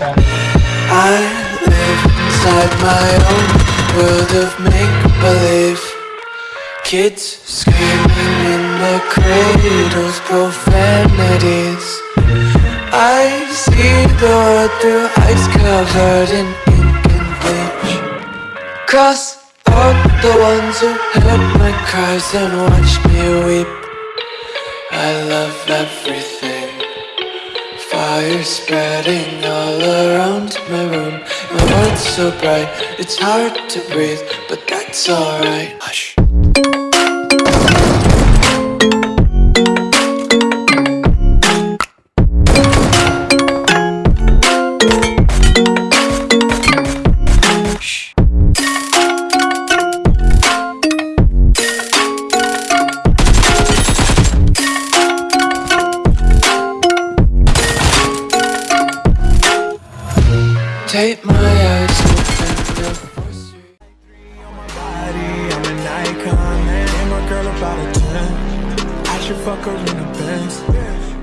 I live inside my own world of make-believe. Kids screaming in the cradles, profanities. I see the world through ice covered in ink and bleach. Cross out the ones who heard my cries and watched me weep. I love everything Fire spreading all around my room. My world's so bright, it's hard to breathe But that's alright. Hush girl about a 10. I should fuck her in a Benz.